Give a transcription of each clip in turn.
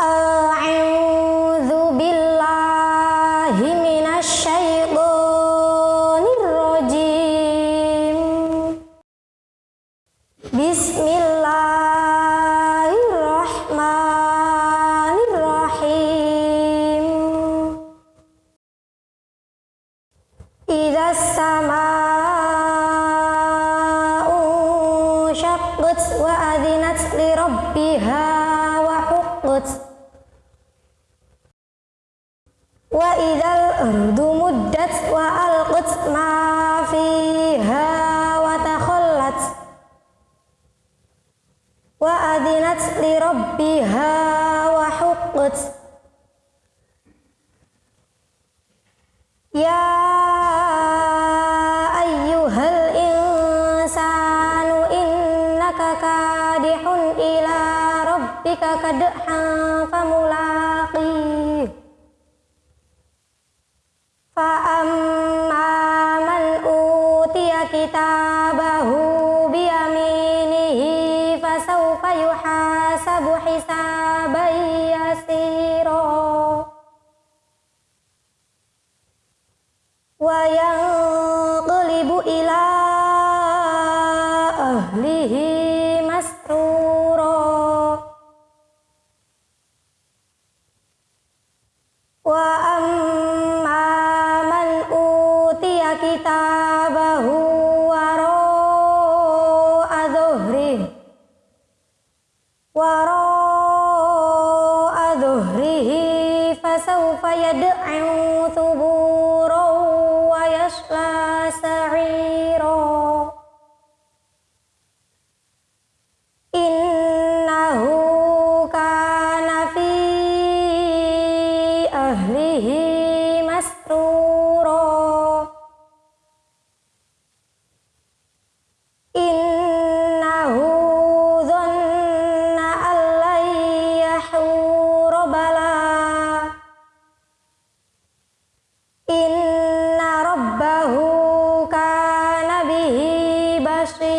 أعوذ بالله من الشيطان الرجيم. بسم الله الرحمن الرحيم. إذا السماء انشقت وأذنت لربها ardu muddat wa alqut ma fiha wa takhallat wa li rabbiha wa huqqat ya ayyuhal insanu innaka kadihun ila rabbika kadhan famula Fa'am aman kita bahu bi aminihi fasu payuhasa buhisah bayasiro wayang kelibu ilah lihi mas kitabahu waro azuhri waro azuhri fasaufa yad'u thuburo wa yasla innahu kana ahlihi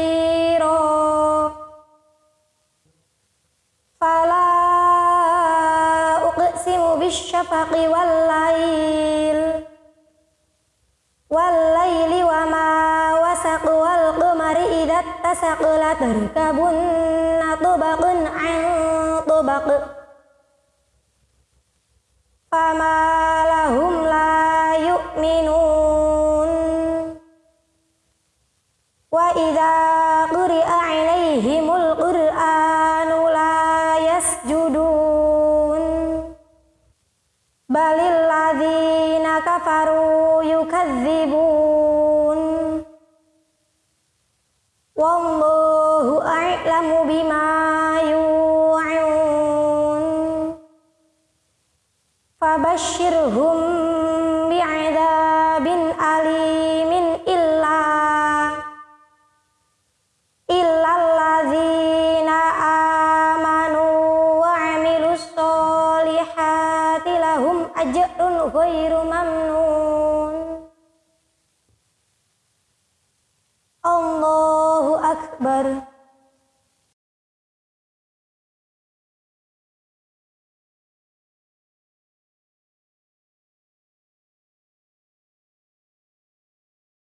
بصيرا فلا أقسم بالشفق والليل والليل وما وسق والقمر إذا اتسق لتركبن طبق عن طبق. فما وإذا قرئ عليهم القرآن لا يسجدون. بل الذين كفروا يكذبون. والله أعلم بما يوعون. فبشرهم lahum ajrun ghairu mamnun. Allahu akbar.